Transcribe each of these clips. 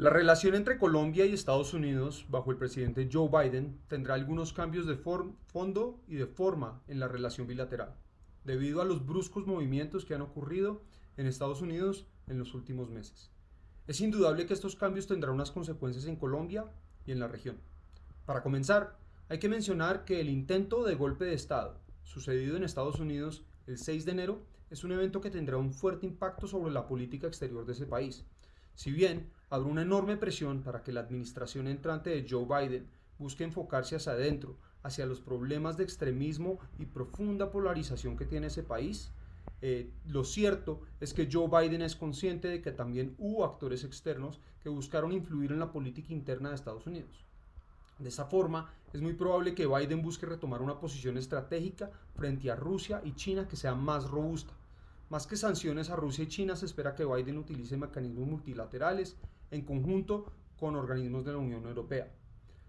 La relación entre Colombia y Estados Unidos bajo el presidente Joe Biden tendrá algunos cambios de fondo y de forma en la relación bilateral, debido a los bruscos movimientos que han ocurrido en Estados Unidos en los últimos meses. Es indudable que estos cambios tendrán unas consecuencias en Colombia y en la región. Para comenzar, hay que mencionar que el intento de golpe de Estado, sucedido en Estados Unidos el 6 de enero, es un evento que tendrá un fuerte impacto sobre la política exterior de ese país. Si bien habrá una enorme presión para que la administración entrante de Joe Biden busque enfocarse hacia adentro, hacia los problemas de extremismo y profunda polarización que tiene ese país. Eh, lo cierto es que Joe Biden es consciente de que también hubo actores externos que buscaron influir en la política interna de Estados Unidos. De esa forma, es muy probable que Biden busque retomar una posición estratégica frente a Rusia y China que sea más robusta. Más que sanciones a Rusia y China, se espera que Biden utilice mecanismos multilaterales en conjunto con organismos de la Unión Europea.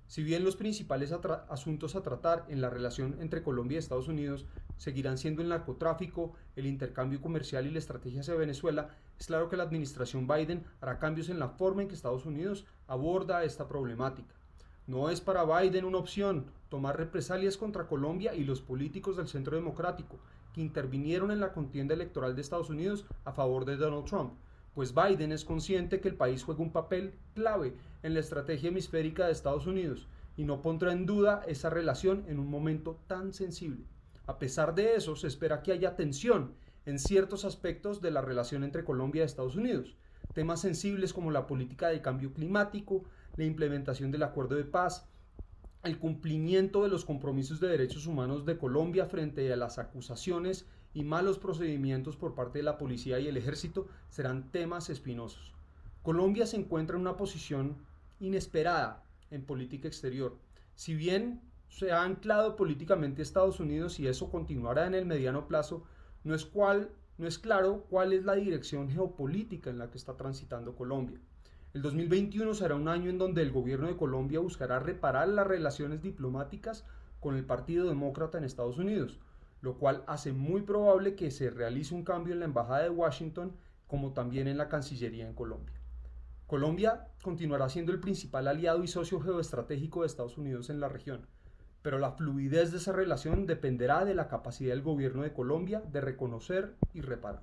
Si bien los principales asuntos a tratar en la relación entre Colombia y Estados Unidos seguirán siendo el narcotráfico, el intercambio comercial y la estrategia hacia Venezuela, es claro que la administración Biden hará cambios en la forma en que Estados Unidos aborda esta problemática. No es para Biden una opción tomar represalias contra Colombia y los políticos del centro democrático que intervinieron en la contienda electoral de Estados Unidos a favor de Donald Trump, pues Biden es consciente que el país juega un papel clave en la estrategia hemisférica de Estados Unidos y no pondrá en duda esa relación en un momento tan sensible. A pesar de eso, se espera que haya tensión en ciertos aspectos de la relación entre Colombia y Estados Unidos, temas sensibles como la política de cambio climático, la implementación del acuerdo de paz, el cumplimiento de los compromisos de derechos humanos de Colombia frente a las acusaciones y malos procedimientos por parte de la policía y el ejército serán temas espinosos. Colombia se encuentra en una posición inesperada en política exterior. Si bien se ha anclado políticamente Estados Unidos y eso continuará en el mediano plazo, no es, cual, no es claro cuál es la dirección geopolítica en la que está transitando Colombia. El 2021 será un año en donde el gobierno de Colombia buscará reparar las relaciones diplomáticas con el Partido Demócrata en Estados Unidos, lo cual hace muy probable que se realice un cambio en la Embajada de Washington como también en la Cancillería en Colombia. Colombia continuará siendo el principal aliado y socio geoestratégico de Estados Unidos en la región, pero la fluidez de esa relación dependerá de la capacidad del gobierno de Colombia de reconocer y reparar.